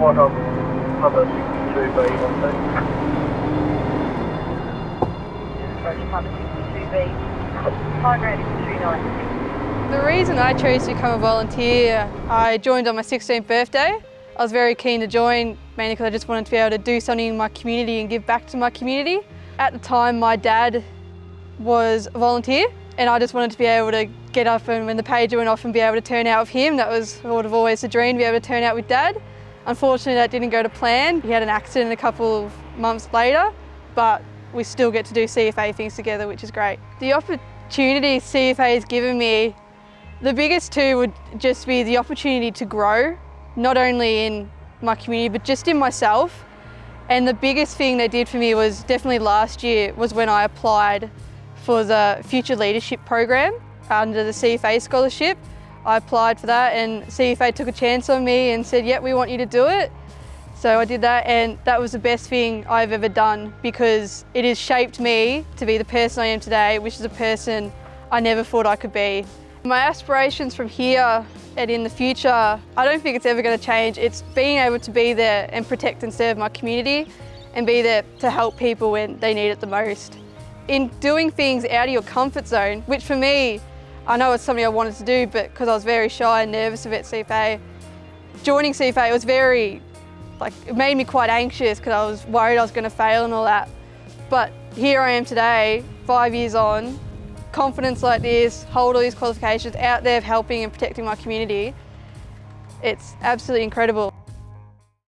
Flight on Papa 62B, one Approach Papa 62B. Flight rate is 296. The reason I chose to become a volunteer, I joined on my 16th birthday. I was very keen to join, mainly because I just wanted to be able to do something in my community and give back to my community. At the time, my dad was a volunteer and I just wanted to be able to get up and when the pager went off and be able to turn out with him. That was sort of always a dream, to be able to turn out with dad. Unfortunately, that didn't go to plan. He had an accident a couple of months later, but we still get to do CFA things together, which is great. The opportunities CFA has given me, the biggest two would just be the opportunity to grow, not only in my community, but just in myself. And the biggest thing they did for me was definitely last year was when I applied for the Future Leadership Program under the CFA scholarship. I applied for that and CFA took a chance on me and said, yep, we want you to do it. So I did that and that was the best thing I've ever done because it has shaped me to be the person I am today, which is a person I never thought I could be. My aspirations from here and in the future, I don't think it's ever going to change. It's being able to be there and protect and serve my community and be there to help people when they need it the most. In doing things out of your comfort zone, which for me I know it's something I wanted to do, but because I was very shy and nervous about CFA, joining CFA was very, like, it made me quite anxious because I was worried I was going to fail and all that. But here I am today, five years on, confidence like this, hold all these qualifications, out there helping and protecting my community. It's absolutely incredible.